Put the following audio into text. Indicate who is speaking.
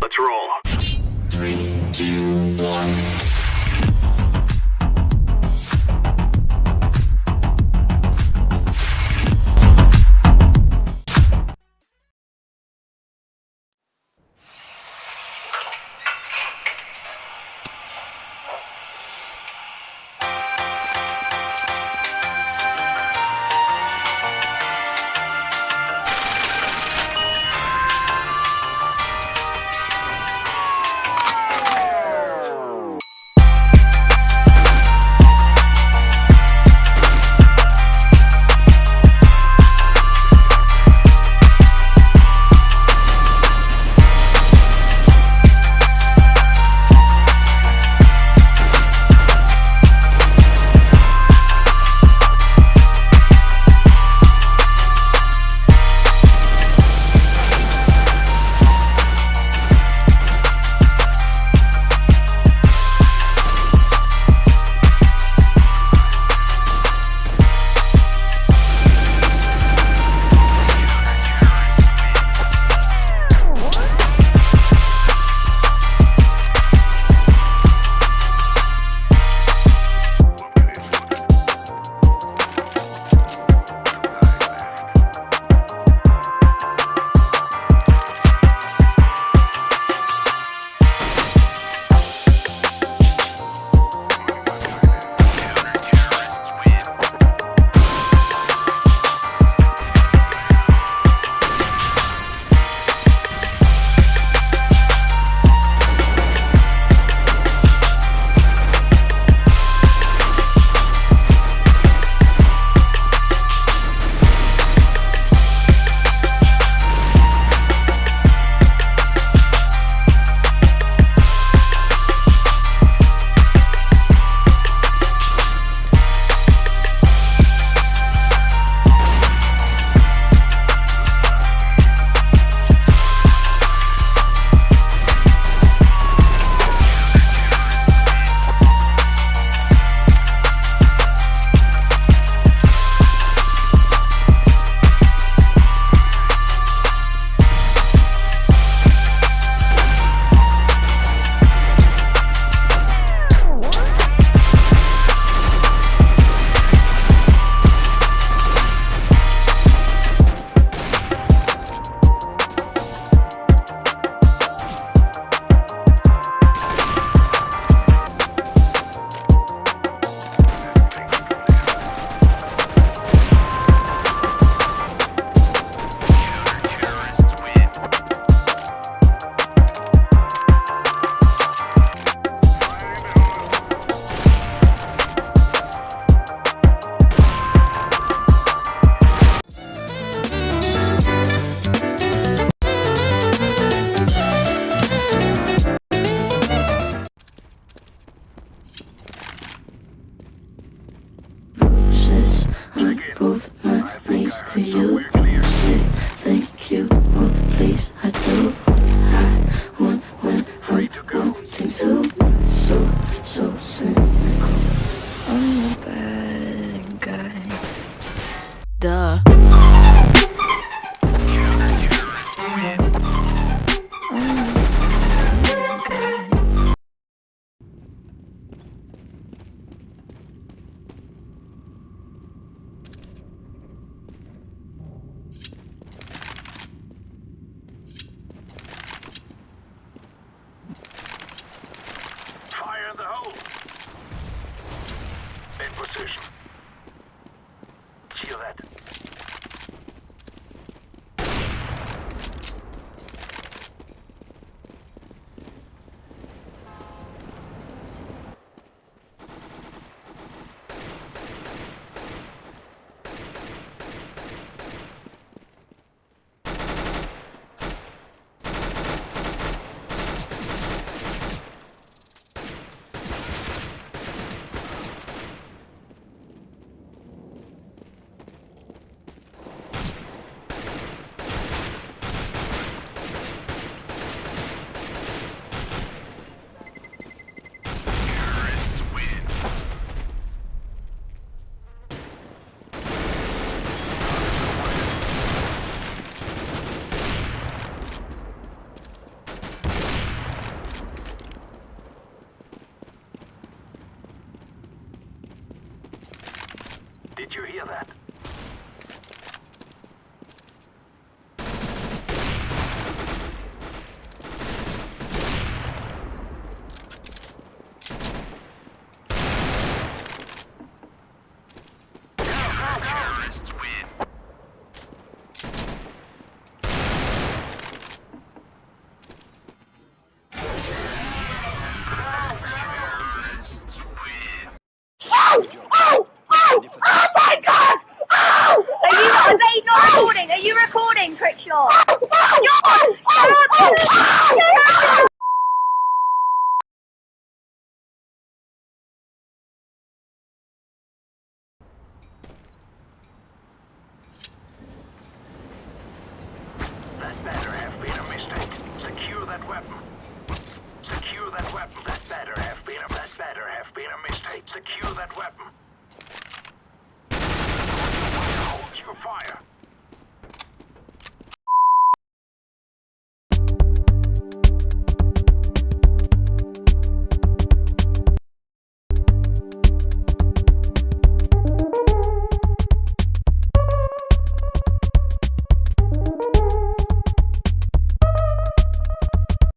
Speaker 1: Let's roll. Three, two, one.
Speaker 2: please, I do I want when I'm to So, so cynical. I'm a bad guy. Duh.
Speaker 1: Did you hear that?
Speaker 3: trick shot.